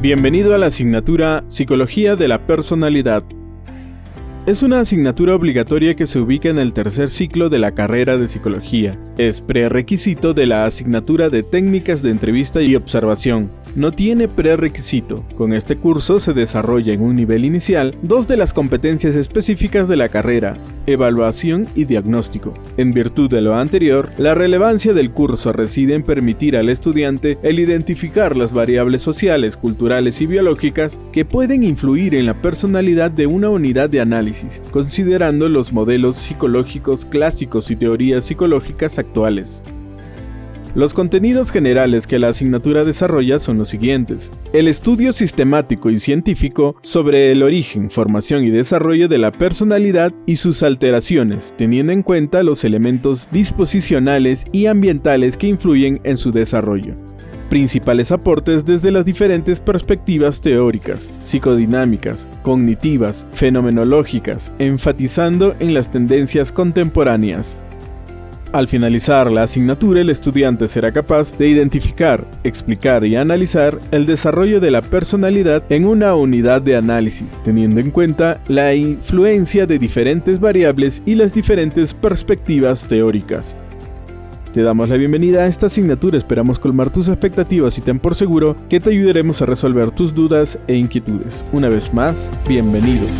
Bienvenido a la asignatura Psicología de la Personalidad. Es una asignatura obligatoria que se ubica en el tercer ciclo de la carrera de psicología. Es prerequisito de la asignatura de técnicas de entrevista y observación, no tiene prerequisito. Con este curso se desarrolla en un nivel inicial dos de las competencias específicas de la carrera, evaluación y diagnóstico. En virtud de lo anterior, la relevancia del curso reside en permitir al estudiante el identificar las variables sociales, culturales y biológicas que pueden influir en la personalidad de una unidad de análisis, considerando los modelos psicológicos clásicos y teorías psicológicas actuales. Los contenidos generales que la asignatura desarrolla son los siguientes. El estudio sistemático y científico sobre el origen, formación y desarrollo de la personalidad y sus alteraciones, teniendo en cuenta los elementos disposicionales y ambientales que influyen en su desarrollo principales aportes desde las diferentes perspectivas teóricas, psicodinámicas, cognitivas, fenomenológicas, enfatizando en las tendencias contemporáneas, al finalizar la asignatura, el estudiante será capaz de identificar, explicar y analizar el desarrollo de la personalidad en una unidad de análisis, teniendo en cuenta la influencia de diferentes variables y las diferentes perspectivas teóricas. Te damos la bienvenida a esta asignatura, esperamos colmar tus expectativas y ten por seguro que te ayudaremos a resolver tus dudas e inquietudes. Una vez más, bienvenidos.